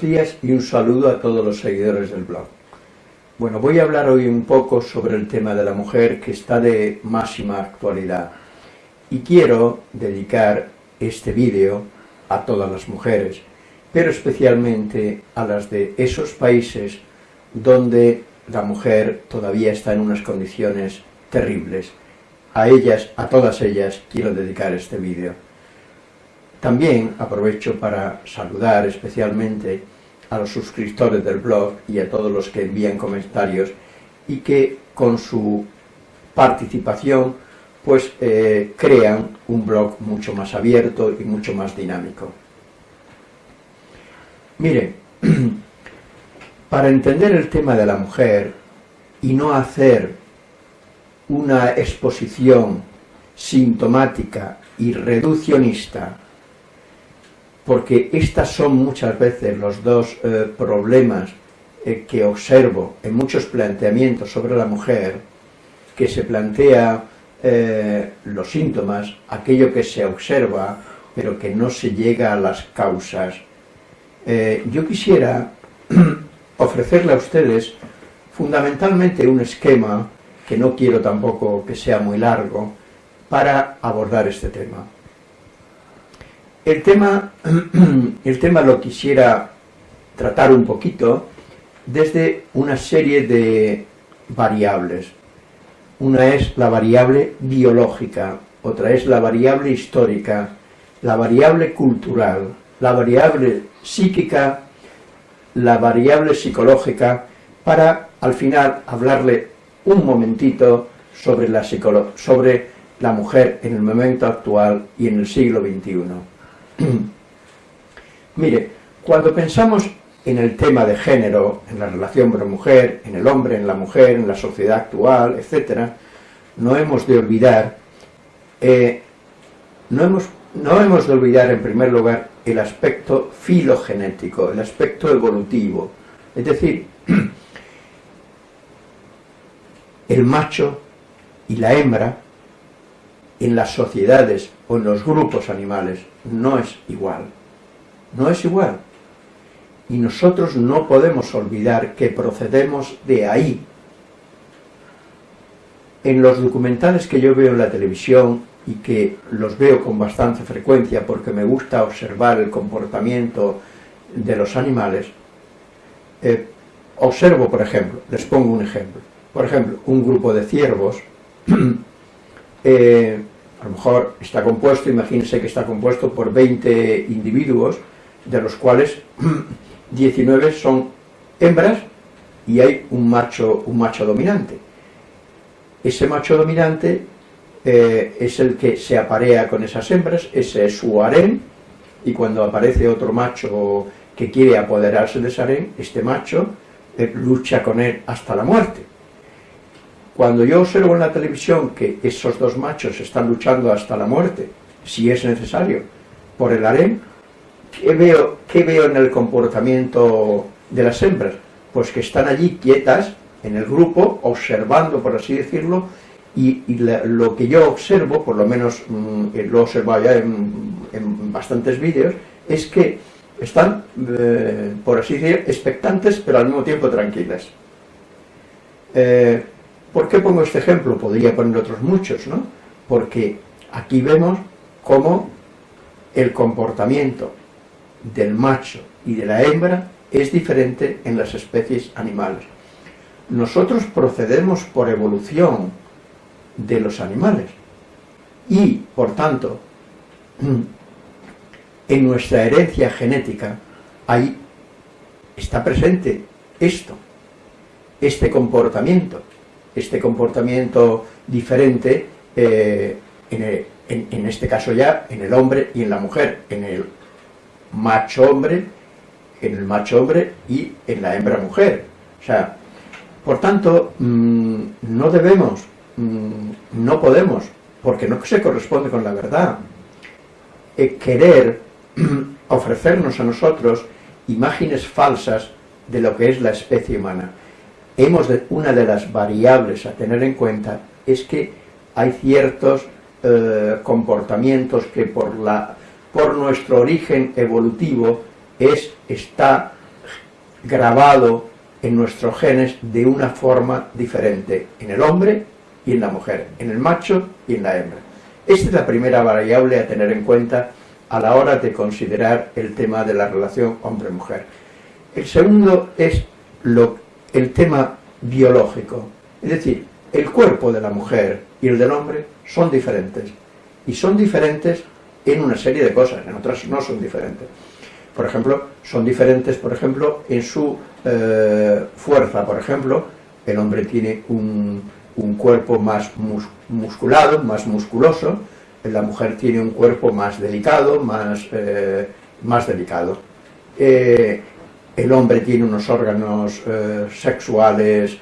Días y un saludo a todos los seguidores del blog. Bueno, voy a hablar hoy un poco sobre el tema de la mujer que está de máxima actualidad y quiero dedicar este vídeo a todas las mujeres, pero especialmente a las de esos países donde la mujer todavía está en unas condiciones terribles. A ellas, a todas ellas, quiero dedicar este vídeo. También aprovecho para saludar especialmente a los suscriptores del blog y a todos los que envían comentarios y que con su participación pues eh, crean un blog mucho más abierto y mucho más dinámico. Mire, para entender el tema de la mujer y no hacer una exposición sintomática y reduccionista porque estas son muchas veces los dos eh, problemas eh, que observo en muchos planteamientos sobre la mujer, que se plantea eh, los síntomas, aquello que se observa, pero que no se llega a las causas. yo quisiera ofrecerle a ustedes fundamentalmente un esquema, que no quiero tampoco que sea muy largo, para abordar este tema. El tema, el tema lo quisiera tratar un poquito desde una serie de variables. Una es la variable biológica, otra es la variable histórica, la variable cultural, la variable psíquica, la variable psicológica, para al final hablarle un momentito sobre la, sobre la mujer en el momento actual y en el siglo XXI. Mire, cuando pensamos en el tema de género, en la relación hombre-mujer, en el hombre, en la mujer, en la sociedad actual, etc., no hemos de olvidar, eh, no, hemos, no hemos de olvidar en primer lugar el aspecto filogenético, el aspecto evolutivo, es decir, el macho y la hembra en las sociedades o en los grupos animales no es igual. No es igual. Y nosotros no podemos olvidar que procedemos de ahí. En los documentales que yo veo en la televisión y que los veo con bastante frecuencia porque me gusta observar el comportamiento de los animales, eh, observo, por ejemplo, les pongo un ejemplo, por ejemplo, un grupo de ciervos eh, a lo mejor está compuesto, imagínense que está compuesto por 20 individuos, de los cuales 19 son hembras y hay un macho, un macho dominante. Ese macho dominante eh, es el que se aparea con esas hembras, ese es su harén, y cuando aparece otro macho que quiere apoderarse de ese harén, este macho eh, lucha con él hasta la muerte. Cuando yo observo en la televisión que esos dos machos están luchando hasta la muerte, si es necesario, por el harén, ¿qué veo, veo en el comportamiento de las hembras? Pues que están allí quietas, en el grupo, observando, por así decirlo, y, lo que yo observo, por lo menos mm, lo he observado ya en, bastantes vídeos, es que están, eh, por así decir, expectantes, pero al mismo tiempo tranquilas. Eh, ¿Por qué pongo este ejemplo? Podría poner otros muchos, ¿no? Porque aquí vemos cómo el comportamiento del macho y de la hembra es diferente en las especies animales. Nosotros procedemos por evolución de los animales y, por tanto, en nuestra herencia genética ahí está presente esto, este comportamiento este comportamiento diferente, eh, en, este caso ya, en el hombre y en la mujer, en el macho hombre, en el macho hombre y en la hembra mujer. O sea, por tanto, mm, no debemos, mm, no podemos, porque no se corresponde con la verdad, eh, querer ofrecernos a nosotros imágenes falsas de lo que es la especie humana hemos una de las variables a tener en cuenta es que hay ciertos eh, comportamientos que por, nuestro origen evolutivo es, está grabado en nuestros genes de una forma diferente en el hombre y en la mujer, en el macho y en la hembra. Esta es la primera variable a tener en cuenta a la hora de considerar el tema de la relación hombre-mujer. El segundo es lo, el tema biológico, es decir, el cuerpo de la mujer y el del hombre son diferentes, y son diferentes en una serie de cosas, en otras no son diferentes. Por ejemplo, son diferentes, por ejemplo, en su eh, fuerza, por ejemplo, el hombre tiene un, cuerpo más musculado, más musculoso, la mujer tiene un cuerpo más delicado, más, eh, más delicado. Eh, el hombre tiene unos órganos sexuales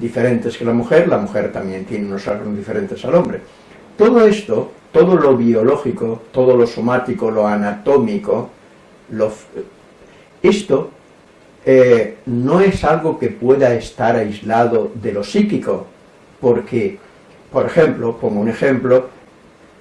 diferentes que la mujer, la mujer también tiene unos órganos diferentes al hombre. Todo esto, todo lo biológico, todo lo somático, lo anatómico, esto eh, no es algo que pueda estar aislado de lo psíquico, porque, por ejemplo, como un ejemplo,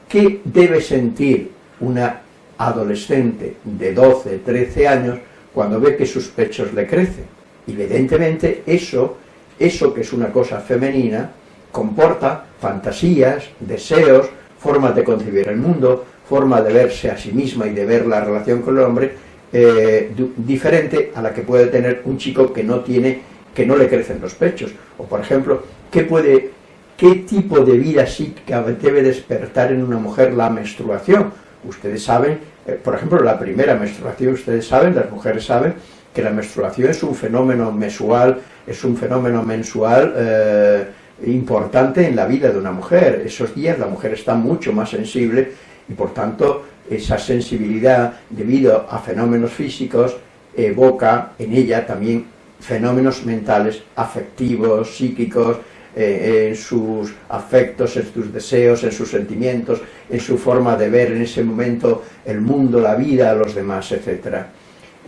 ¿qué debe sentir una adolescente de 12, 13 años cuando ve que sus pechos le crecen? Evidentemente eso, eso que es una cosa femenina, comporta fantasías, deseos, formas de concebir el mundo, forma de verse a sí misma y de ver la relación con el hombre eh, diferente a la que puede tener un chico que no tiene, que no le crecen los pechos. O por ejemplo, ¿qué, puede, qué tipo de vida psíquica debe despertar en una mujer la menstruación? Ustedes saben, por ejemplo, la primera menstruación, ustedes saben, las mujeres saben, que la menstruación es un fenómeno mensual, es un fenómeno mensual eh, importante en la vida de una mujer. Esos días la mujer está mucho más sensible y por tanto esa sensibilidad debido a fenómenos físicos evoca en ella también fenómenos mentales, afectivos, psíquicos, eh, en sus afectos, en sus deseos, en sus sentimientos, en su forma de ver en ese momento el mundo, la vida, los demás, etc.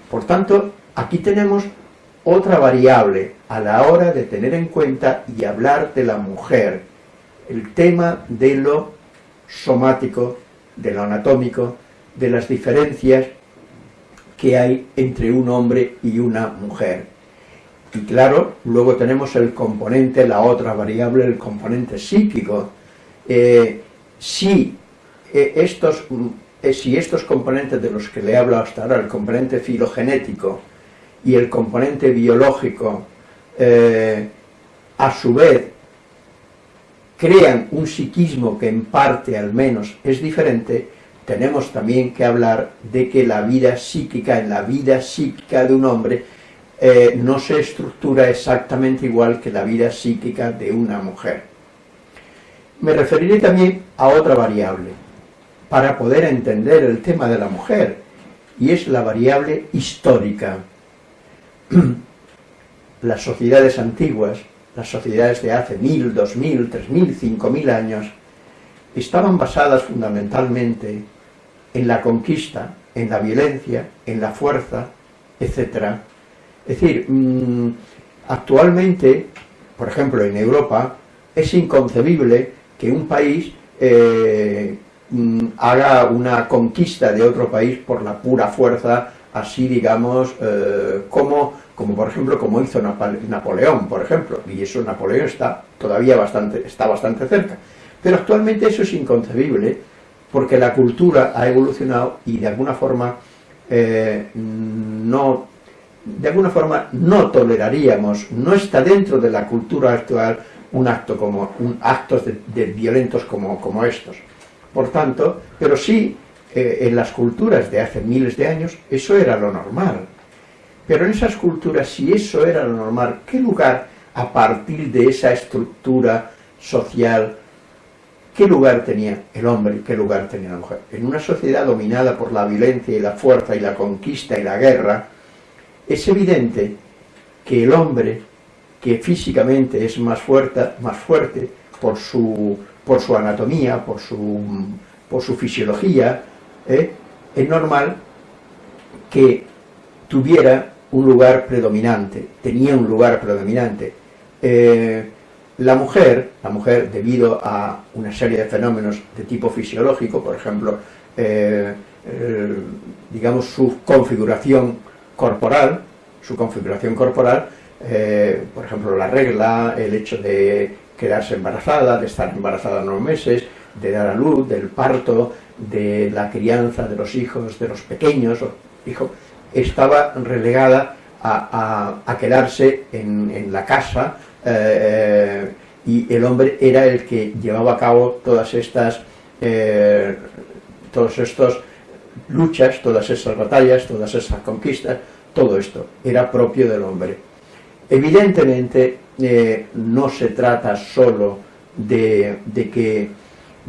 Por tanto, aquí tenemos otra variable a la hora de tener en cuenta y hablar de la mujer, el tema de lo somático, de lo anatómico, de las diferencias que hay entre un hombre y una mujer. Y claro, luego tenemos el componente, la otra variable, el componente psíquico. Eh, si, eh, estos, eh, si estos componentes de los que le hablo hasta ahora, el componente filogenético y el componente biológico, a su vez crean un psiquismo que en parte al menos es diferente, tenemos también que hablar de que la vida psíquica, en la vida psíquica de un hombre, eh, no se estructura exactamente igual que la vida psíquica de una mujer. Me referiré también a otra variable, para poder entender el tema de la mujer, y es la variable histórica. Las sociedades antiguas las sociedades de hace mil, dos mil, tres mil, cinco mil años, estaban basadas fundamentalmente en la conquista, en la violencia, en la fuerza, etc. Es decir, mm, actualmente, por ejemplo en Europa, es inconcebible que un país eh, mm, haga una conquista de otro país por la pura fuerza, así digamos, eh, como como por ejemplo como hizo Napoleón, por ejemplo, y eso Napoleón está todavía bastante, está bastante cerca. Pero actualmente eso es inconcebible, porque la cultura ha evolucionado y de alguna forma eh, no de alguna forma no toleraríamos, no está dentro de la cultura actual un acto como un actos de, violentos como, como, estos. Por tanto, pero sí eh, en las culturas de hace miles de años eso era lo normal. Pero en esas culturas, si eso era lo normal, ¿qué lugar, a partir de esa estructura social, qué lugar tenía el hombre y qué lugar tenía la mujer? En una sociedad dominada por la violencia y la fuerza y la conquista y la guerra, es evidente que el hombre, que físicamente es más fuerte, más fuerte por, su, por su anatomía, por su, por su fisiología, ¿eh? es normal que tuviera un lugar predominante, tenía un lugar predominante. Eh, la mujer, la mujer debido a una serie de fenómenos de tipo fisiológico, por ejemplo, eh, digamos, su configuración corporal, su configuración corporal, eh, por ejemplo, la regla, el hecho de quedarse embarazada, de estar embarazada unos meses, de dar a luz, del parto, de la crianza de los hijos, de los pequeños, hijo, estaba relegada a, quedarse en, la casa eh, y el hombre era el que llevaba a cabo todas estas eh, todas estas luchas, todas esas batallas, todas esas conquistas, todo esto era propio del hombre. Evidentemente eh, no se trata solo de, que,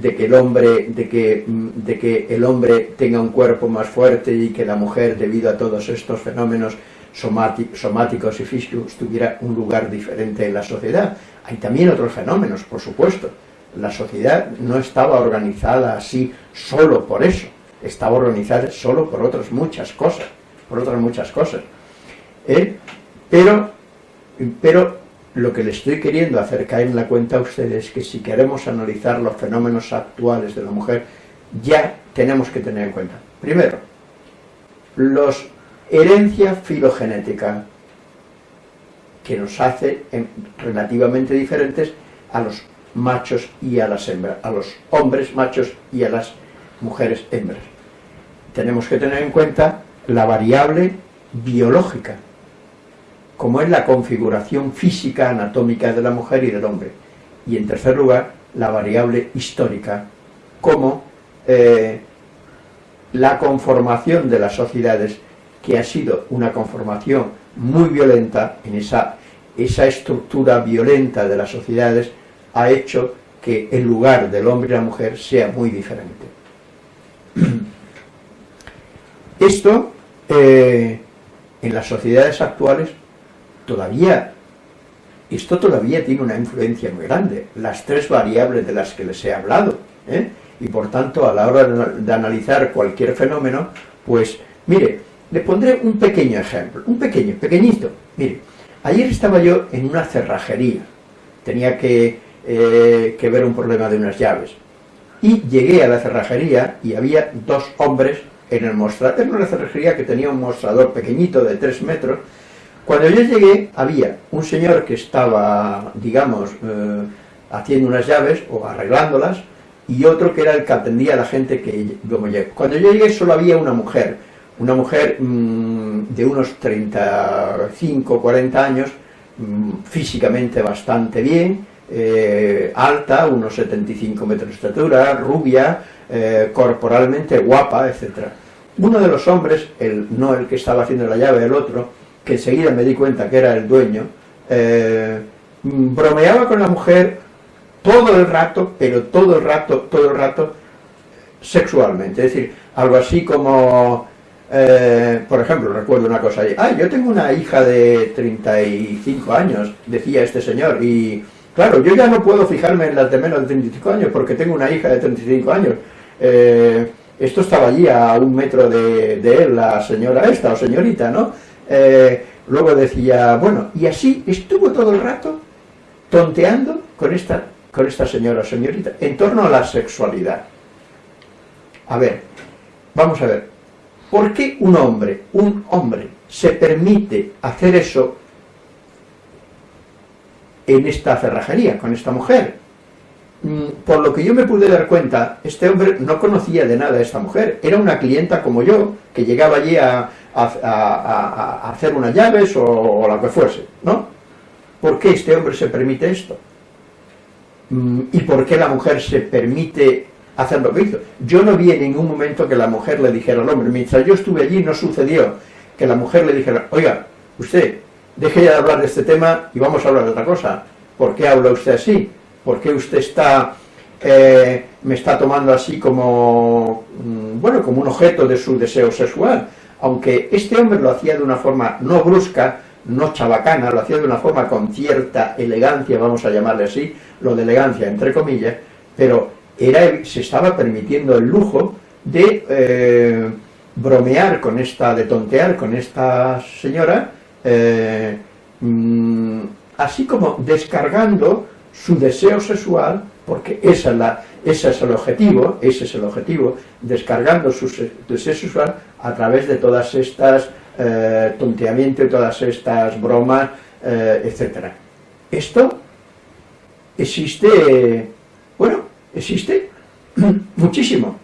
el hombre, de, que, de que el hombre tenga un cuerpo más fuerte y que la mujer, debido a todos estos fenómenos somáticos y físicos, tuviera un lugar diferente en la sociedad. Hay también otros fenómenos, por supuesto. La sociedad no estaba organizada así solo por eso, estaba organizada solo por otras muchas cosas, por otras muchas cosas. ¿Eh? Pero, pero lo que le estoy queriendo hacer caer en la cuenta a ustedes es que si queremos analizar los fenómenos actuales de la mujer, ya tenemos que tener en cuenta, primero, los herencia filogenética, que nos hace relativamente diferentes a los machos y a las hembras, a los hombres machos y a las mujeres hembras. Tenemos que tener en cuenta la variable biológica, como es la configuración física anatómica de la mujer y del hombre. Y en tercer lugar, la variable histórica, como eh, la conformación de las sociedades, que ha sido una conformación muy violenta en esa, esa estructura violenta de las sociedades, ha hecho que el lugar del hombre y la mujer sea muy diferente. Esto, eh, en las sociedades actuales, todavía, esto todavía tiene una influencia muy grande, las tres variables de las que les he hablado, ¿eh? y por tanto, a la hora de, analizar cualquier fenómeno, pues, mire, le pondré un pequeño ejemplo, un pequeño, pequeñito, mire, ayer estaba yo en una cerrajería, tenía que eh, que ver un problema de unas llaves. Y llegué a la cerrajería y había dos hombres en el mostrador, era una cerrajería que tenía un mostrador pequeñito de tres metros. Cuando yo llegué había un señor que estaba, digamos, eh, haciendo unas llaves o arreglándolas y otro que era el que atendía a la gente que como. Cuando yo llegué solo había una mujer, una mujer mm, de unos 35, 40 años, mm, físicamente bastante bien, eh, alta, unos 75 metros de estatura, rubia, eh, corporalmente guapa, etc. Uno de los hombres, el, no el que estaba haciendo la llave, el otro, que enseguida me di cuenta que era el dueño, eh, bromeaba con la mujer todo el rato, pero todo el rato, todo el rato, sexualmente. Es decir, algo así como, por ejemplo, recuerdo una cosa ah, yo tengo una hija de 35 años, decía este señor, y Claro, yo ya no puedo fijarme en las de menos de 35 años porque tengo una hija de 35 años. Eh, esto estaba allí a un metro de, él, la señora esta o señorita, ¿no? Eh, luego decía, bueno, y así estuvo todo el rato tonteando con esta, con esta señora o señorita en torno a la sexualidad. A ver, vamos a ver, ¿por qué un hombre, un hombre, se permite hacer eso en esta cerrajería, con esta mujer. Mm, por lo que yo me pude dar cuenta, este hombre no conocía de nada a esta mujer, era una clienta como yo, que llegaba allí a, hacer unas llaves o, o, lo que fuese, ¿no? ¿Por qué este hombre se permite esto? Mm, ¿Y por qué la mujer se permite hacer lo que hizo? Yo no vi en ningún momento que la mujer le dijera al hombre, mientras yo estuve allí no sucedió que la mujer le dijera, oiga, usted, deje ya de hablar de este tema y vamos a hablar de otra cosa. ¿Por qué habla usted así? ¿Por qué usted está, eh, me está tomando así como, mm, bueno, como un objeto de su deseo sexual? Aunque este hombre lo hacía de una forma no brusca, no chabacana, lo hacía de una forma con cierta elegancia, vamos a llamarle así, lo de elegancia entre comillas, pero era, se estaba permitiendo el lujo de eh, bromear con esta, de tontear con esta señora, eh, mm, así como descargando su deseo sexual, porque esa es la, ese es el objetivo, ese es el objetivo, descargando su deseo sexual a través de todas estas eh, tonteamientos, todas estas bromas, eh, etc. Esto existe, bueno, existe muchísimo.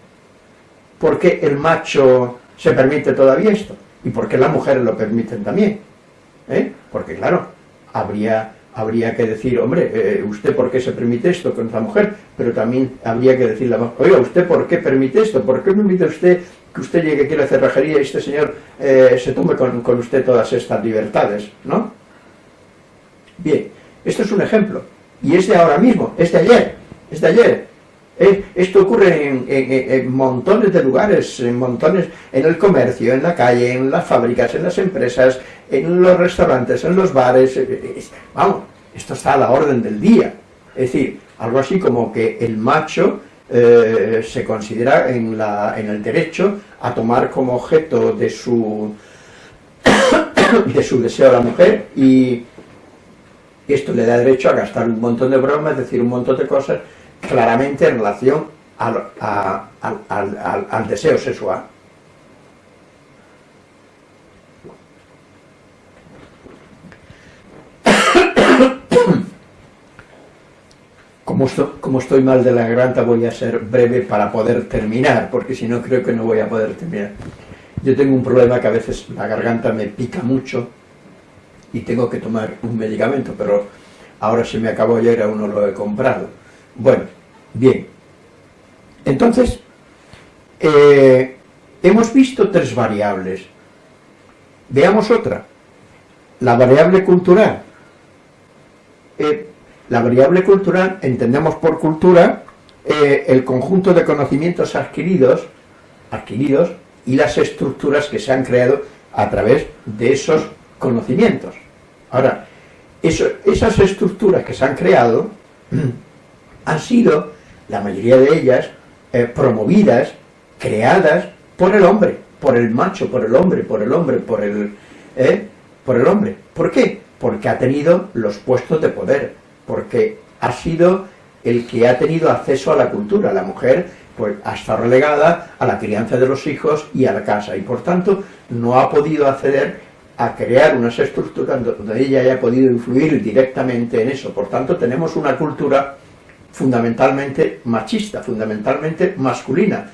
¿Por qué el macho se permite todavía esto? ¿Y por qué las mujeres lo permiten también? ¿Eh? Porque claro, habría habría que decir, hombre, eh, ¿usted por qué se permite esto con esta mujer? Pero también habría que decirle, oiga, ¿usted por qué permite esto? ¿Por qué permite usted que usted llegue aquí a la cerrajería y este señor eh, se tome con, con, usted todas estas libertades? ¿No? Bien, esto es un ejemplo. Y es de ahora mismo, es de ayer, es de ayer. Eh, esto ocurre en, montones de lugares, en montones, en el comercio, en la calle, en las fábricas, en las empresas, en los restaurantes, en los bares, eh, eh, vamos, esto está a la orden del día. Es decir, algo así como que el macho se considera en, la, en el derecho a tomar como objeto de su, de su deseo a la mujer y esto le da derecho a gastar un montón de bromas, decir, un montón de cosas claramente en relación al, al, al, deseo sexual. Como, estoy mal de la garganta voy a ser breve para poder terminar, porque si no creo que no voy a poder terminar. Yo tengo un problema que a veces la garganta me pica mucho y tengo que tomar un medicamento, pero ahora se me acabó ayer aún no lo he comprado. Bueno, bien. Entonces, eh, hemos visto tres variables. Veamos otra. La variable cultural. Eh, la variable cultural, entendemos por cultura eh, el conjunto de conocimientos adquiridos, adquiridos y las estructuras que se han creado a través de esos conocimientos. Ahora, esas estructuras que se han creado han sido, la mayoría de ellas, eh, promovidas, creadas por el hombre, por el macho, por el hombre, por el hombre, por el, eh, por el hombre. ¿Por qué? Porque ha tenido los puestos de poder, porque ha sido el que ha tenido acceso a la cultura. La mujer pues ha estado relegada a la crianza de los hijos y a la casa, y por tanto no ha podido acceder a crear unas estructuras donde ella haya podido influir directamente en eso. Por tanto, tenemos una cultura fundamentalmente machista, fundamentalmente masculina,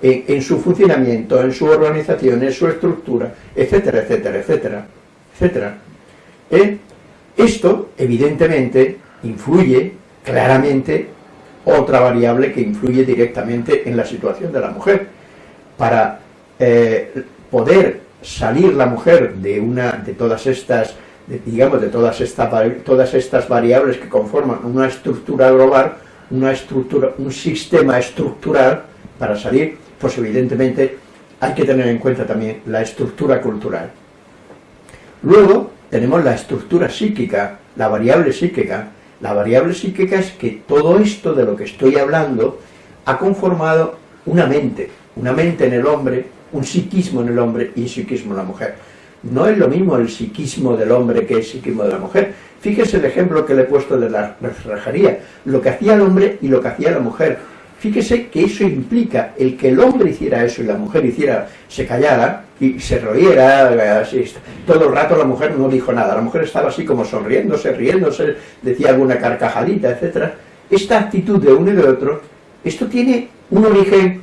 en, su funcionamiento, en su organización, en su estructura, etcétera, etcétera, etcétera, etcétera. ¿Eh? Esto, evidentemente, influye claramente otra variable que influye directamente en la situación de la mujer. Para eh, poder salir la mujer de una de todas estas, digamos, de todas estas, todas estas variables que conforman una estructura global, una estructura, un sistema estructural, para salir, pues evidentemente hay que tener en cuenta también la estructura cultural. Luego, tenemos la estructura psíquica, la variable psíquica. La variable psíquica es que todo esto de lo que estoy hablando ha conformado una mente, una mente en el hombre, un psiquismo en el hombre y un psiquismo en la mujer. No es lo mismo el psiquismo del hombre que el psiquismo de la mujer. Fíjese el ejemplo que le he puesto de la refrajería, lo que hacía el hombre y lo que hacía la mujer. Fíjese que eso implica el que el hombre hiciera eso y la mujer hiciera, se callara y se riera, así, todo el rato la mujer no dijo nada, la mujer estaba así como sonriéndose, riéndose, decía alguna carcajadita, etc. Esta actitud de uno y de otro, esto tiene un origen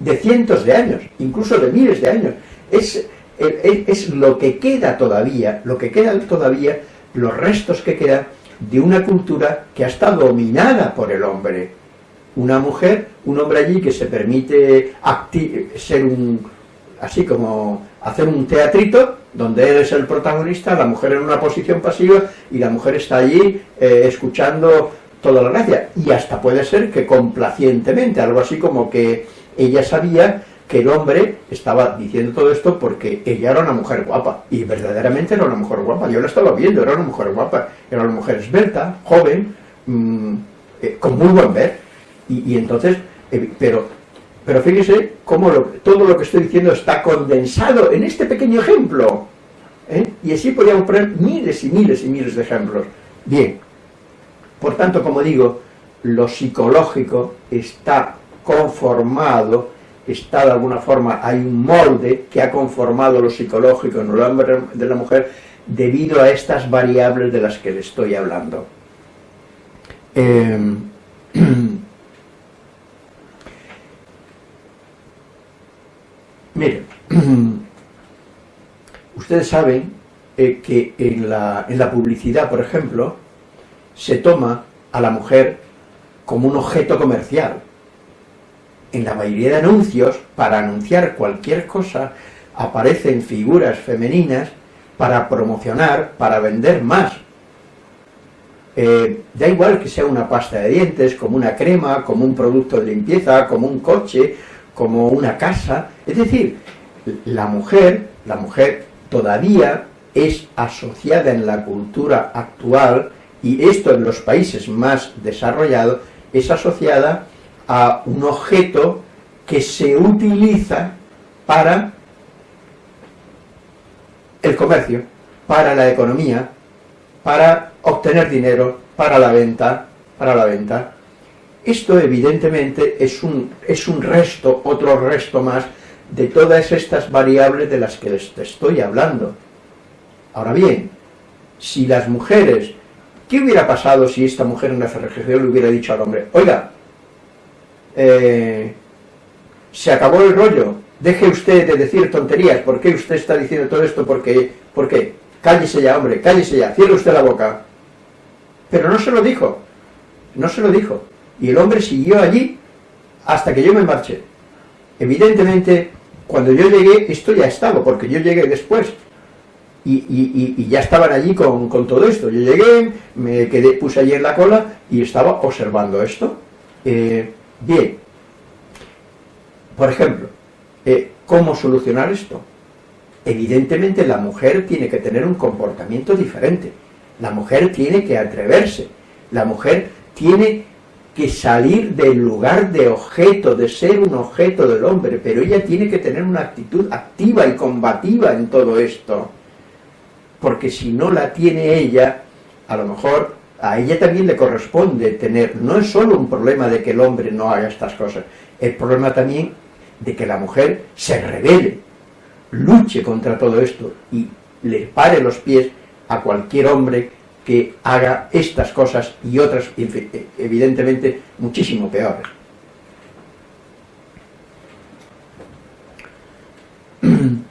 de cientos de años, incluso de miles de años. Es, es lo que queda todavía, lo que queda todavía, los restos que quedan de una cultura que ha estado dominada por el hombre, una mujer, un hombre allí que se permite ser un, así como hacer un teatrito, donde él es el protagonista, la mujer en una posición pasiva, y la mujer está allí eh, escuchando toda la gracia, y hasta puede ser que complacientemente, algo así como que ella sabía que el hombre estaba diciendo todo esto porque ella era una mujer guapa, y verdaderamente era una mujer guapa, yo la estaba viendo, era una mujer guapa, era una mujer esbelta, joven, mm, eh, con muy buen ver, y, entonces, eh, pero, pero fíjese cómo todo lo que estoy diciendo está condensado en este pequeño ejemplo. ¿eh? Y así podríamos poner miles y miles y miles de ejemplos. Bien, por tanto, como digo, lo psicológico está conformado, está de alguna forma, hay un molde que ha conformado lo psicológico en el hombre de la mujer debido a estas variables de las que le estoy hablando. Eh, Miren, ustedes saben que en la, en la publicidad, por ejemplo, se toma a la mujer como un objeto comercial. En la mayoría de anuncios, para anunciar cualquier cosa, aparecen figuras femeninas para promocionar, para vender más. Eh, da igual que sea una pasta de dientes, como una crema, como un producto de limpieza, como un coche, como una casa. Es decir, la mujer, la mujer todavía es asociada en la cultura actual, y esto en los países más desarrollados, es asociada a un objeto que se utiliza para el comercio, para la economía, para obtener dinero, para la venta, para la venta. Esto evidentemente es un, es un resto, otro resto más, de todas estas variables de las que les estoy hablando. Ahora bien, si las mujeres, ¿qué hubiera pasado si esta mujer en la ferretería le hubiera dicho al hombre, oiga, eh, se acabó el rollo, deje usted de decir tonterías, ¿por qué usted está diciendo todo esto? ¿Por qué? ¿Por qué? Cállese ya, hombre, cállese ya, cierre usted la boca. Pero no se lo dijo, no se lo dijo. Y el hombre siguió allí hasta que yo me marché. Evidentemente, cuando yo llegué, esto ya estaba, porque yo llegué después. Y, ya estaban allí con, todo esto. Yo llegué, me quedé, puse allí en la cola y estaba observando esto. Eh, bien, por ejemplo, eh, ¿cómo solucionar esto? Evidentemente la mujer tiene que tener un comportamiento diferente. La mujer tiene que atreverse. La mujer tiene que salir del lugar de objeto, de ser un objeto del hombre, pero ella tiene que tener una actitud activa y combativa en todo esto, porque si no la tiene ella, a lo mejor a ella también le corresponde tener, no es solo un problema de que el hombre no haga estas cosas, el problema también de que la mujer se revele, luche contra todo esto y le pare los pies a cualquier hombre que haga estas cosas y otras, evidentemente, muchísimo peores.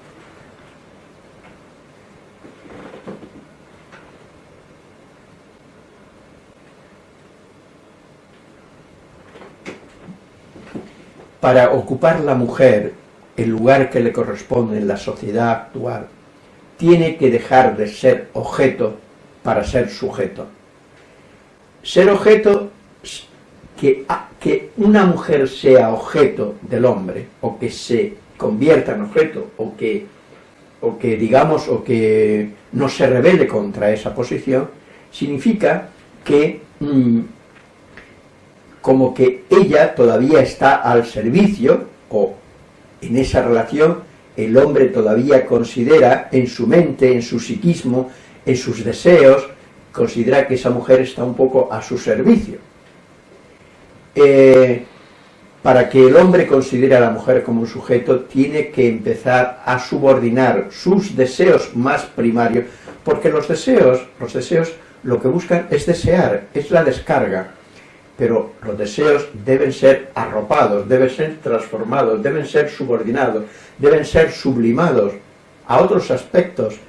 Para ocupar la mujer el lugar que le corresponde en la sociedad actual, tiene que dejar de ser objeto para ser sujeto. Ser objeto, que, una mujer sea objeto del hombre, o que se convierta en objeto, o que, o que digamos, o que no se revele contra esa posición, significa que mm, como que ella todavía está al servicio, o en esa relación el hombre todavía considera en su mente, en su psiquismo, en sus deseos, considera que esa mujer está un poco a su servicio. Eh, para que el hombre considere a la mujer como un sujeto, tiene que empezar a subordinar sus deseos más primarios, porque los deseos, los deseos lo que buscan es desear, es la descarga, pero los deseos deben ser arropados, deben ser transformados, deben ser subordinados, deben ser sublimados a otros aspectos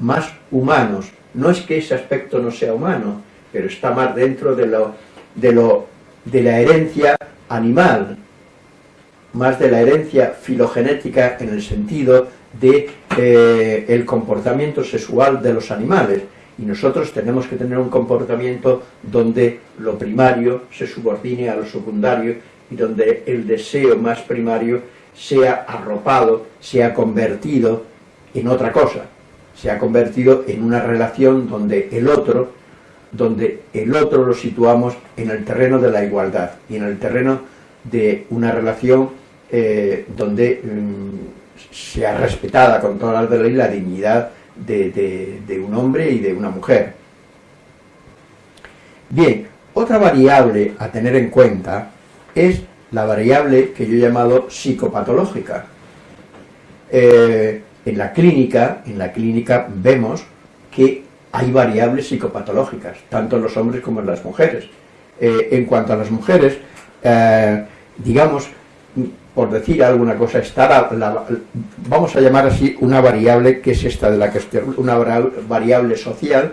más humanos. No es que ese aspecto no sea humano, pero está más dentro de, lo, de, la herencia animal, más de la herencia filogenética en el sentido de eh, comportamiento sexual de los animales. Y nosotros tenemos que tener un comportamiento donde lo primario se subordine a lo secundario y donde el deseo más primario sea arropado, sea convertido en otra cosa se ha convertido en una relación donde el otro, donde el otro lo situamos en el terreno de la igualdad y en el terreno de una relación eh, donde mm, sea respetada con toda la ley la dignidad de, un hombre y de una mujer. Bien, Otra variable a tener en cuenta es la variable que yo he llamado psicopatológica. Eh, en la clínica, en la clínica vemos que hay variables psicopatológicas, tanto en los hombres como en las mujeres. Eh, en cuanto a las mujeres, eh, digamos, por decir alguna cosa, está la, vamos a llamar así una variable que es esta de la que estoy, una variable social,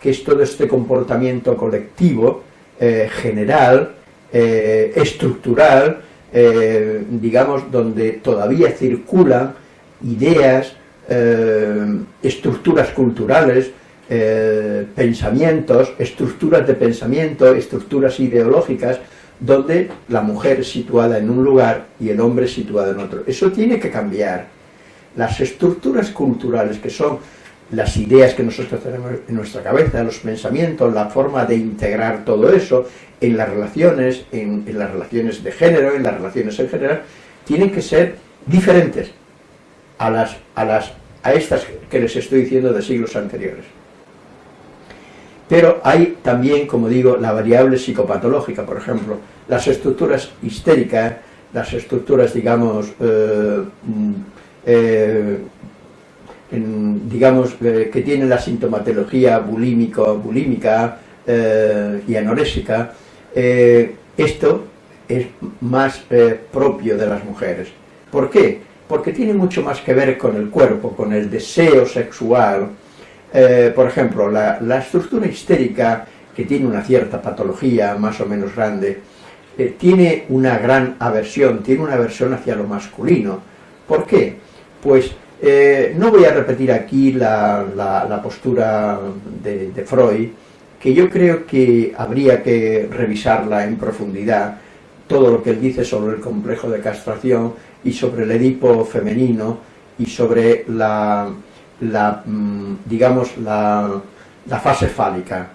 que es todo este comportamiento colectivo, eh, general, estructural, digamos, donde todavía circulan ideas, estructuras culturales, eh, pensamientos, estructuras de pensamiento, estructuras ideológicas, donde la mujer es situada en un lugar y el hombre es situado en otro. Eso tiene que cambiar. Las estructuras culturales, que son las ideas que nosotros tenemos en nuestra cabeza, los pensamientos, la forma de integrar todo eso en las relaciones, en, en las relaciones de género, en las relaciones en general, tienen que ser diferentes a, las, a, las, a estas que les estoy diciendo de siglos anteriores. Pero hay también, como digo, la variable psicopatológica, por ejemplo, las estructuras histéricas, las estructuras, digamos, eh, mm, eh, digamos eh, que tienen la sintomatología bulímico, bulímica y anorésica, esto es más propio de las mujeres. ¿Por qué? Porque tiene mucho más que ver con el cuerpo, con el deseo sexual, eh, por ejemplo, la, estructura histérica, que tiene una cierta patología más o menos grande, eh, tiene una gran aversión, tiene una aversión hacia lo masculino. ¿Por qué? Pues eh, no voy a repetir aquí la, postura de, de, Freud, que yo creo que habría que revisarla en profundidad, todo lo que él dice sobre el complejo de castración y sobre el Edipo femenino y sobre la, la, mm, digamos, la, la fase fálica.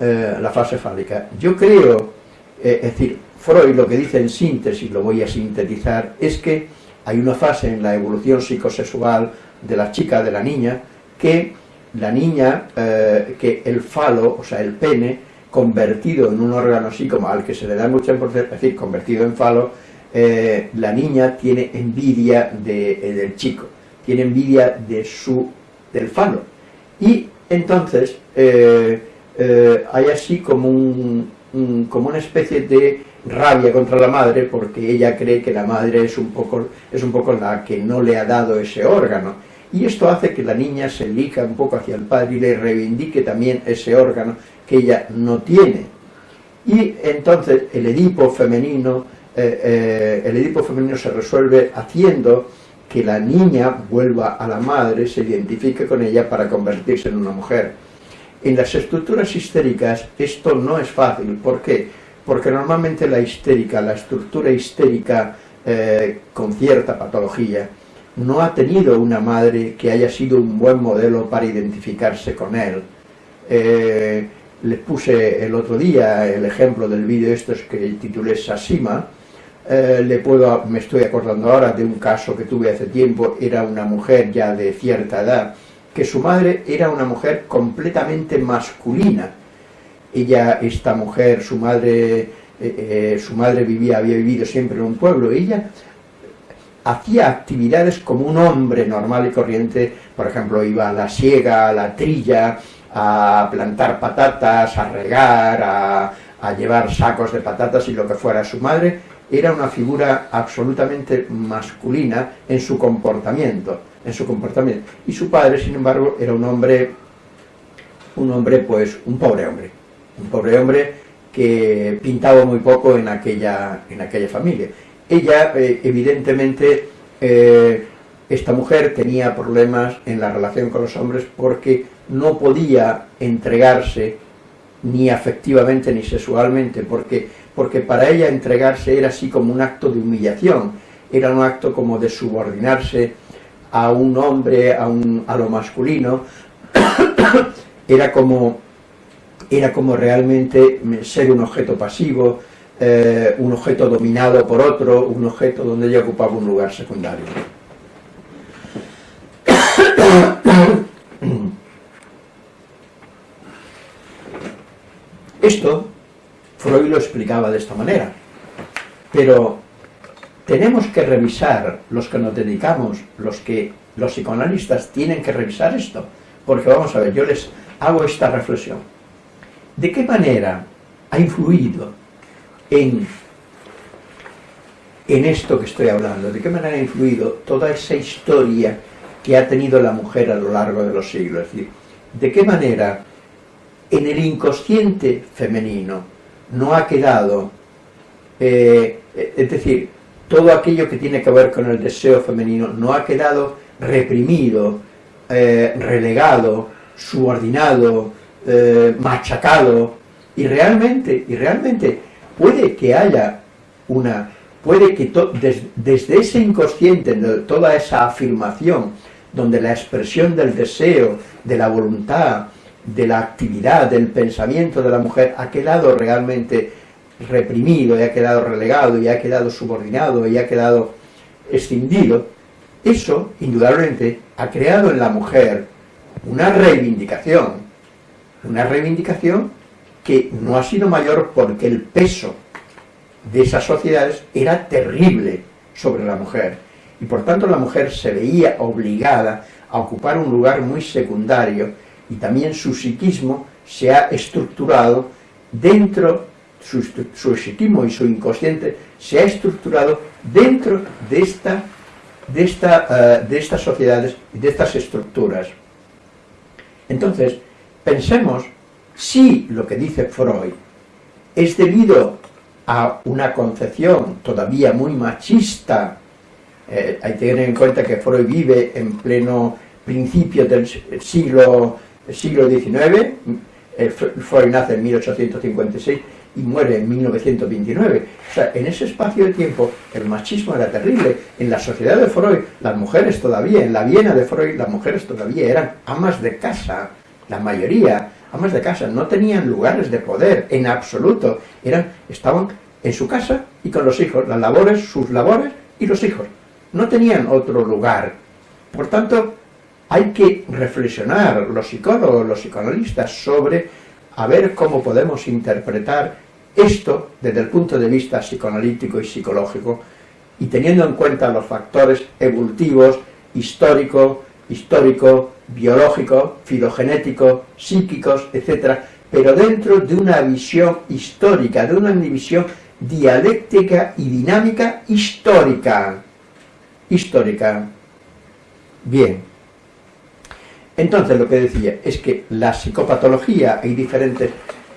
Eh, la fase fálica. Yo creo, eh, es decir, Freud lo que dice en síntesis, lo voy a sintetizar, es que hay una fase en la evolución psicosexual de la chica, de la niña, que la niña, eh, que el falo, o sea, el pene, convertido en un órgano así como al que se le da mucha importancia, es decir, convertido en falo, la niña tiene envidia del chico, tiene envidia de su del falo. Y entonces eh, eh, hay así como, un, como una especie de rabia contra la madre porque ella cree que la madre es un, poco, es un poco la que no le ha dado ese órgano. Y esto hace que la niña se elija un poco hacia el padre y le reivindique también ese órgano que ella no tiene. Y entonces el Edipo femenino, eh, el Edipo femenino se resuelve haciendo que la niña vuelva a la madre, se identifique con ella para convertirse en una mujer. En las estructuras histéricas esto no es fácil. ¿Por qué? Porque normalmente la histérica, la estructura histérica eh, con cierta patología, no ha tenido una madre que haya sido un buen modelo para identificarse con él. Eh, les puse el otro día el ejemplo del vídeo estos que titulé Sasima, eh, le puedo, me estoy acordando ahora de un caso que tuve hace tiempo, era una mujer ya de cierta edad, que su madre era una mujer completamente masculina. Ella, esta mujer, su madre, eh, eh, su madre vivía, había vivido siempre en un pueblo, ella hacía actividades como un hombre normal y corriente, por ejemplo, iba a la siega, a la trilla, a plantar patatas, a regar, a, a llevar sacos de patatas y lo que fuera. Su madre era una figura absolutamente masculina en su comportamiento, en su comportamiento. Y su padre, sin embargo, era un hombre, un hombre, pues, un pobre hombre, un pobre hombre que pintaba muy poco en aquella, en aquella familia. Ella, eh, evidentemente, eh, esta mujer tenía problemas en la relación con los hombres porque no podía entregarse ni afectivamente ni sexualmente, porque porque para ella entregarse era así como un acto de humillación, era un acto como de subordinarse a un hombre, a, un, a lo masculino, era como, era como realmente ser un objeto pasivo, eh, un objeto dominado por otro, un objeto donde ella ocupaba un lugar secundario. Esto Freud lo explicaba de esta manera. Pero tenemos que revisar, los que nos dedicamos, los que los psicoanalistas tienen que revisar esto, porque vamos a ver, yo les hago esta reflexión. ¿De qué manera ha influido en, en esto que estoy hablando? ¿De qué manera ha influido toda esa historia que ha tenido la mujer a lo largo de los siglos? Es decir, ¿de qué manera en el inconsciente femenino no ha quedado, eh, es decir, todo aquello que tiene que ver con el deseo femenino no ha quedado reprimido, eh, relegado, subordinado, eh, machacado, y realmente, y realmente puede que haya una, puede que desde ese inconsciente, toda esa afirmación, donde la expresión del deseo, de la voluntad, de la actividad, del pensamiento de la mujer ha quedado realmente reprimido, y ha quedado relegado, y ha quedado subordinado, y ha quedado escindido, eso, indudablemente, ha creado en la mujer una reivindicación, una reivindicación que no ha sido mayor porque el peso de esas sociedades era terrible sobre la mujer, y por tanto la mujer se veía obligada a ocupar un lugar muy secundario, y también su psiquismo se ha estructurado dentro, su, psiquismo y su inconsciente se ha estructurado dentro de esta de, esta, uh, de estas sociedades y de estas estructuras. Entonces, pensemos si lo que dice Freud es debido a una concepción todavía muy machista, eh, hay que tener en cuenta que Freud vive en pleno principio del siglo, siglo XIX, Freud nace en 1856, y muere en 1929. O sea, en ese espacio de tiempo el machismo era terrible. En la sociedad de Freud, las mujeres todavía, en la Viena de Freud, las mujeres todavía eran amas de casa, la mayoría, amas de casa, no tenían lugares de poder, en absoluto. Eran, estaban en su casa y con los hijos, las labores, sus labores y los hijos. No tenían otro lugar. Por tanto, hay que reflexionar, los psicólogos, los psicoanalistas, sobre a ver cómo podemos interpretar esto desde el punto de vista psicoanalítico y psicológico y teniendo en cuenta los factores evolutivos, histórico, histórico, biológico, filogenético, psíquicos, etc., pero dentro de una visión histórica, de una visión dialéctica y dinámica histórica. Histórica. Bien. Entonces lo que decía es que la psicopatología, hay diferentes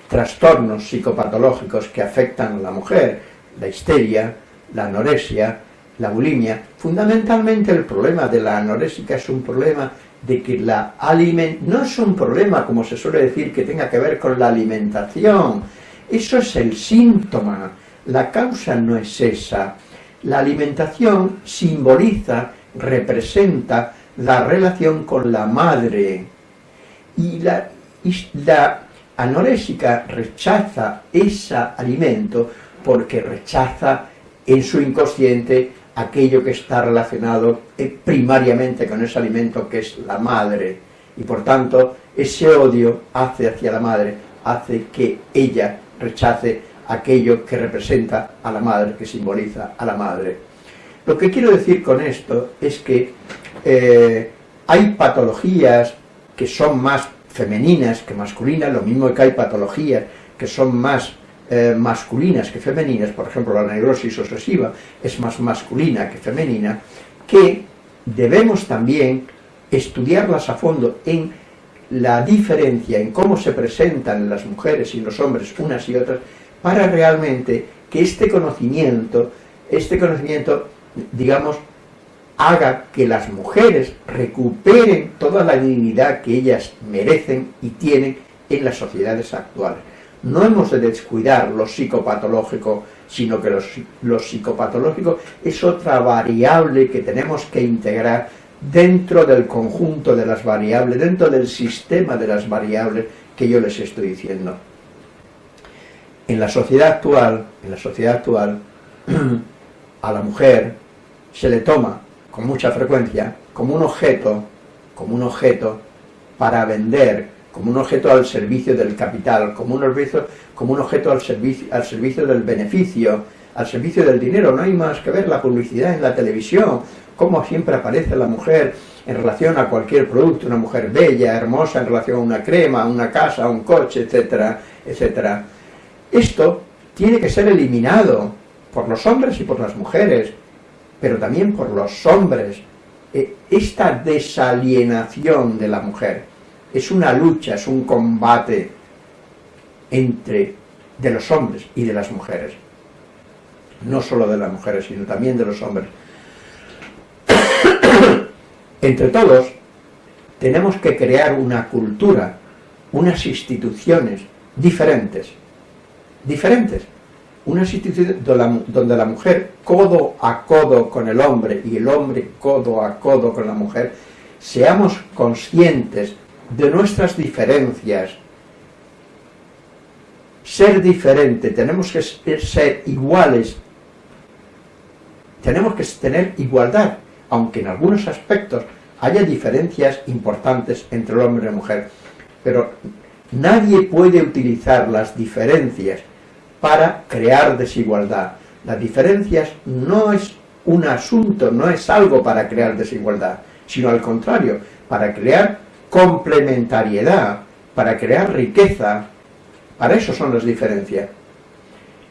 trastornos psicopatológicos que afectan a la mujer, la histeria, la anorexia, la bulimia. Fundamentalmente el problema de la anorésica es un problema de que la alimentación, no es un problema, como se suele decir, que tenga que ver con la alimentación, eso es el síntoma, la causa no es esa. La alimentación simboliza, representa la relación con la madre. Y la, la anorésica rechaza ese alimento porque rechaza en su inconsciente aquello que está relacionado eh, primariamente con ese alimento que es la madre. Y por tanto, ese odio hace hacia la madre, hace que ella rechace aquello que representa a la madre, que simboliza a la madre. Lo que quiero decir con esto es que eh, hay patologías que son más femeninas que masculinas, lo mismo que hay patologías que son más eh, masculinas que femeninas, por ejemplo la neurosis obsesiva es más masculina que femenina, que debemos también estudiarlas a fondo en la diferencia en cómo se presentan las mujeres y los hombres unas y otras, para realmente que este conocimiento, este conocimiento, digamos, haga que las mujeres recuperen toda la dignidad que ellas merecen y tienen en las sociedades actuales. No hemos de descuidar lo psicopatológico, sino que lo, psicopatológico es otra variable que tenemos que integrar dentro del conjunto de las variables, dentro del sistema de las variables que yo les estoy diciendo. En la sociedad actual, en la sociedad actual, a la mujer se le toma con mucha frecuencia como un objeto, como un objeto para vender, como un objeto al servicio del capital, como un objeto, como un objeto al, servicio, al servicio del beneficio, al servicio del dinero. No hay más que ver la publicidad en la televisión, cómo siempre aparece la mujer en relación a cualquier producto, una mujer bella, hermosa, en relación a una crema, una casa, un coche, etcétera, etcétera. Esto tiene que ser eliminado por los hombres y por las mujeres, pero también por los hombres. E, esta desalienación de la mujer es una lucha, es un combate entre de los hombres y de las mujeres. No solo de las mujeres, sino también de los hombres. Entre todos, tenemos que crear una cultura, unas instituciones diferentes, diferentes, unas instituciones donde la mujer codo a codo con el hombre y el hombre codo a codo con la mujer, seamos conscientes de nuestras diferencias, ser diferente, tenemos que ser iguales, tenemos que tener igualdad, aunque en algunos aspectos haya diferencias importantes entre el hombre y la mujer, pero nadie puede utilizar las diferencias para crear desigualdad. Las diferencias no es un asunto, no es algo para crear desigualdad, sino al contrario, para crear complementariedad, para crear riqueza, para eso son las diferencias.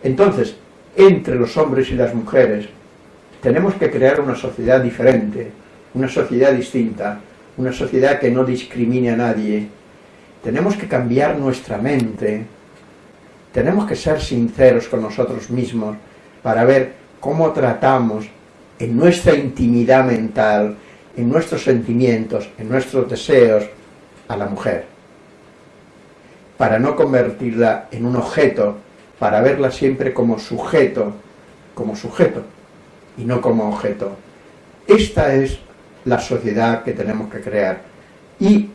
Entonces, entre los hombres y las mujeres, tenemos que crear una sociedad diferente, una sociedad distinta, una sociedad que no discrimine a nadie. Tenemos que cambiar nuestra mente, tenemos que ser sinceros con nosotros mismos para ver cómo tratamos en nuestra intimidad mental, en nuestros sentimientos, en nuestros deseos, a la mujer. Para no convertirla en un objeto, para verla siempre como sujeto, como sujeto, y no como objeto. Esta es la sociedad que tenemos que crear. Y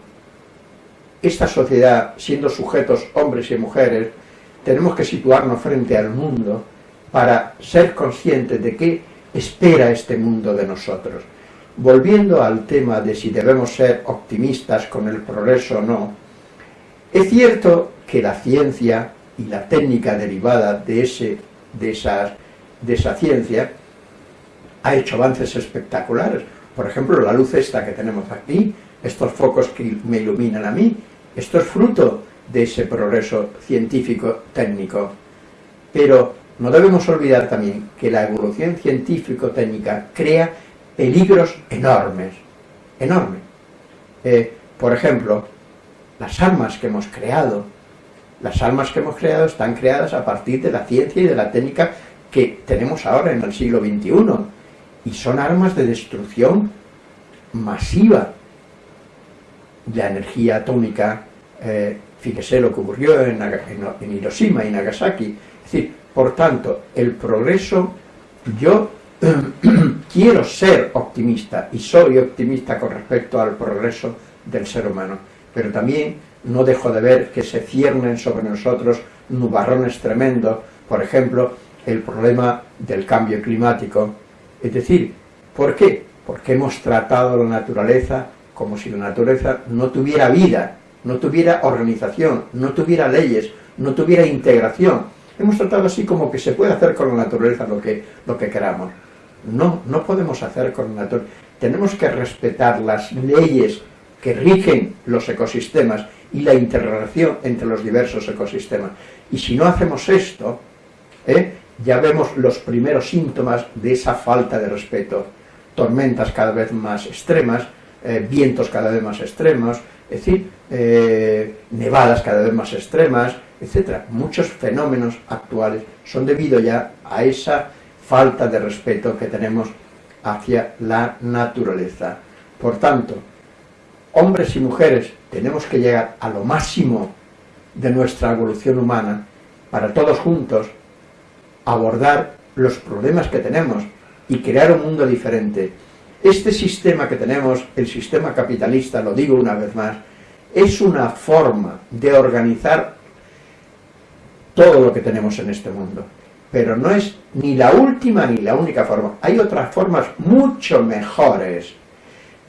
esta sociedad, siendo sujetos hombres y mujeres, tenemos que situarnos frente al mundo para ser conscientes de qué espera este mundo de nosotros. Volviendo al tema de si debemos ser optimistas con el progreso o no, es cierto que la ciencia y la técnica derivada de, ese, de, esas, de esa ciencia ha hecho avances espectaculares. Por ejemplo, la luz esta que tenemos aquí, estos focos que me iluminan a mí, esto es fruto de ese progreso científico técnico. Pero no debemos olvidar también que la evolución científico-técnica crea peligros enormes, enormes. Eh, por ejemplo, las armas que hemos creado, las armas que hemos creado están creadas a partir de la ciencia y de la técnica que tenemos ahora en el siglo XXI, y son armas de destrucción masiva. La energía atómica, eh, fíjese lo que ocurrió en, Hiroshima y Nagasaki. Es decir, por tanto, el progreso, yo quiero ser optimista y soy optimista con respecto al progreso del ser humano, pero también no dejo de ver que se ciernen sobre nosotros nubarrones tremendos, por ejemplo, el problema del cambio climático, es decir, ¿por qué? Porque hemos tratado la naturaleza como si la naturaleza no tuviera vida, no tuviera organización, no tuviera leyes, no tuviera integración. Hemos tratado así como que se puede hacer con la naturaleza lo que, lo que queramos. No, no podemos hacer con la naturaleza. Tenemos que respetar las leyes que rigen los ecosistemas y la interrelación entre los diversos ecosistemas. Y si no hacemos esto, ¿eh? ya vemos los primeros síntomas de esa falta de respeto. Tormentas cada vez más extremas, eh, vientos cada vez más extremos, es decir, eh, nevadas cada vez más extremas, etc. Muchos fenómenos actuales son debido ya a esa falta de respeto que tenemos hacia la naturaleza. Por tanto, hombres y mujeres tenemos que llegar a lo máximo de nuestra evolución humana para todos juntos abordar los problemas que tenemos y crear un mundo diferente. Este sistema que tenemos, el sistema capitalista, lo digo una vez más, es una forma de organizar todo lo que tenemos en este mundo. Pero no es ni la última ni la única forma. Hay otras formas mucho mejores.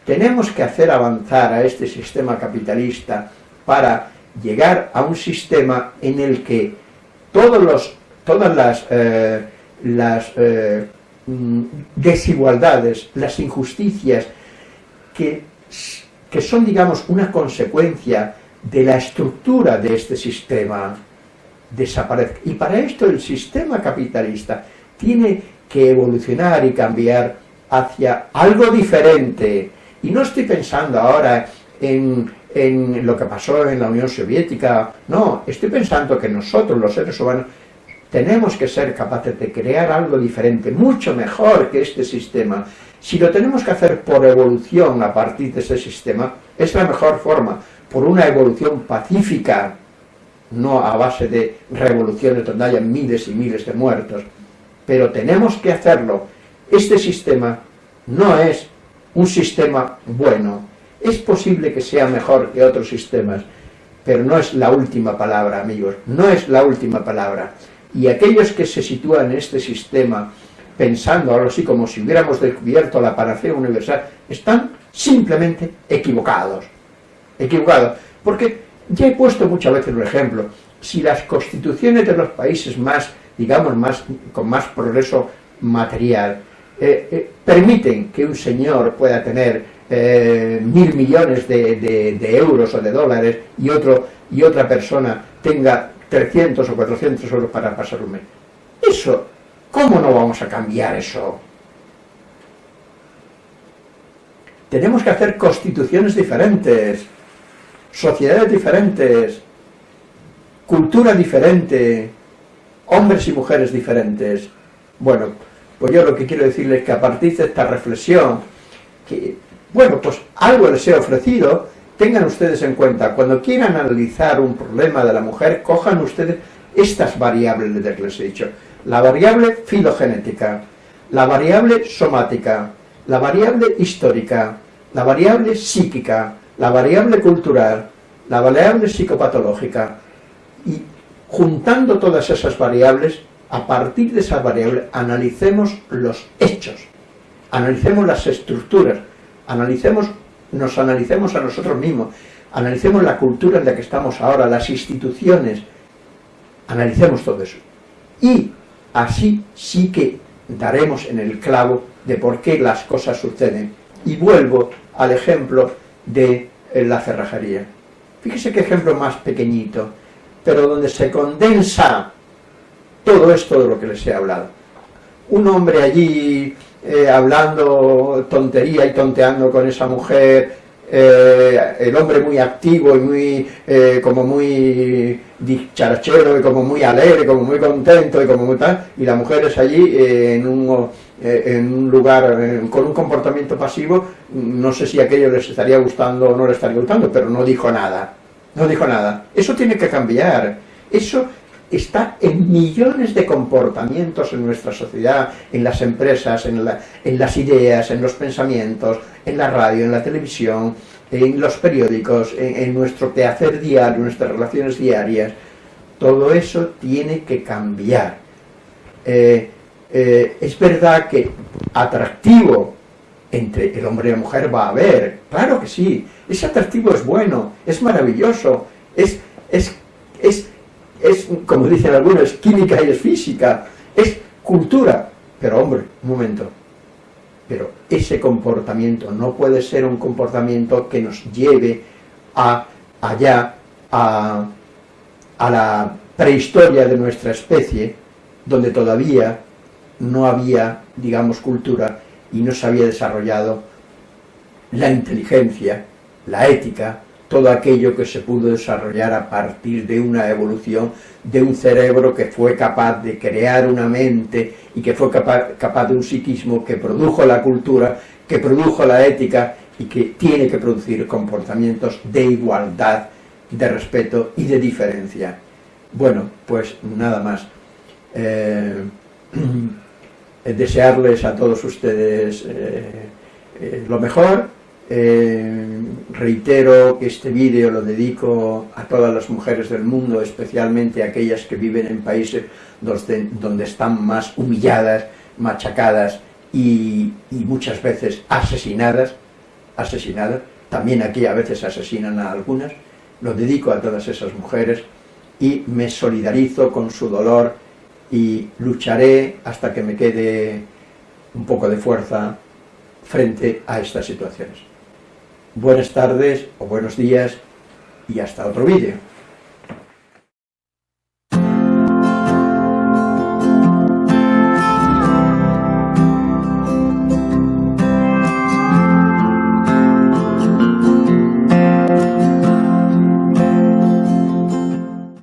Tenemos que hacer avanzar a este sistema capitalista para llegar a un sistema en el que todos los, todas las, eh, las eh, desigualdades, las injusticias que, que son, digamos, una consecuencia de la estructura de este sistema desaparezca. Y para esto el sistema capitalista tiene que evolucionar y cambiar hacia algo diferente. Y no estoy pensando ahora en, en lo que pasó en la Unión Soviética, no, estoy pensando que nosotros, los seres humanos, tenemos que ser capaces de crear algo diferente, mucho mejor que este sistema. Si lo tenemos que hacer por evolución a partir de ese sistema, es la mejor forma, por una evolución pacífica, no a base de revoluciones donde haya miles y miles de muertos, pero tenemos que hacerlo. Este sistema no es un sistema bueno, es posible que sea mejor que otros sistemas, pero no es la última palabra, amigos, no es la última palabra. Y aquellos que se sitúan en este sistema pensando algo así como si hubiéramos descubierto la panacea universal, están simplemente equivocados. Equivocados. Porque ya he puesto muchas veces un ejemplo. Si las constituciones de los países más, digamos, más, con más progreso material, eh, eh, permiten que un señor pueda tener eh, mil millones de, euros o de dólares y, otro, y otra persona tenga 300 o 400 euros para pasar un mes. Eso, ¿cómo no vamos a cambiar eso? Tenemos que hacer constituciones diferentes, sociedades diferentes, cultura diferente, hombres y mujeres diferentes. Bueno, pues yo lo que quiero decirles es que a partir de esta reflexión, que, bueno, pues algo les he ofrecido, tengan ustedes en cuenta, cuando quieran analizar un problema de la mujer, cojan ustedes estas variables que les he dicho. La variable filogenética, la variable somática, la variable histórica, la variable psíquica, la variable cultural, la variable psicopatológica, y juntando todas esas variables, a partir de esas variables, analicemos los hechos, analicemos las estructuras, analicemos, nos analicemos a nosotros mismos, analicemos la cultura en la que estamos ahora, las instituciones, analicemos todo eso. Y así sí que daremos en el clavo de por qué las cosas suceden. Y vuelvo al ejemplo de eh, la cerrajería. Fíjese qué ejemplo más pequeñito, pero donde se condensa todo esto de lo que les he hablado. Un hombre allí eh, hablando tontería y tonteando con esa mujer, eh, el hombre muy activo y muy, eh, como muy dicharachero y como muy alegre, como muy contento y como muy tal, y la mujer es allí en, un, en un lugar con un comportamiento pasivo, no sé si aquello les estaría gustando o no les estaría gustando, pero no dijo nada, no dijo nada. Eso tiene que cambiar, eso está en millones de comportamientos en nuestra sociedad, en las empresas, en, las ideas, en los pensamientos, en la radio, en la televisión, en los periódicos, en, nuestro quehacer diario, en nuestras relaciones diarias. Todo eso tiene que cambiar. Eh, eh, es verdad que atractivo entre el hombre y la mujer va a haber, claro que sí, ese atractivo es bueno, es maravilloso, es, es, es es, como dicen algunos, es química y es física, es cultura. Pero hombre, un momento, pero ese comportamiento no puede ser un comportamiento que nos lleve a allá, a, a la prehistoria de nuestra especie, donde todavía no había, digamos, cultura y no se había desarrollado la inteligencia, la ética, todo aquello que se pudo desarrollar a partir de una evolución de un cerebro que fue capaz de crear una mente y que fue capaz, de un psiquismo que produjo la cultura, que produjo la ética y que tiene que producir comportamientos de igualdad, de respeto y de diferencia. Bueno, pues nada más. Eh, desearles a todos ustedes eh, eh, lo mejor, eh, reitero que este vídeo lo dedico a todas las mujeres del mundo, especialmente a aquellas que viven en países donde, están más humilladas, machacadas y, muchas veces asesinadas, asesinadas, también aquí a veces asesinan a algunas, lo dedico a todas esas mujeres y me solidarizo con su dolor y lucharé hasta que me quede un poco de fuerza frente a estas situaciones. Buenas tardes o buenos días y hasta otro vídeo.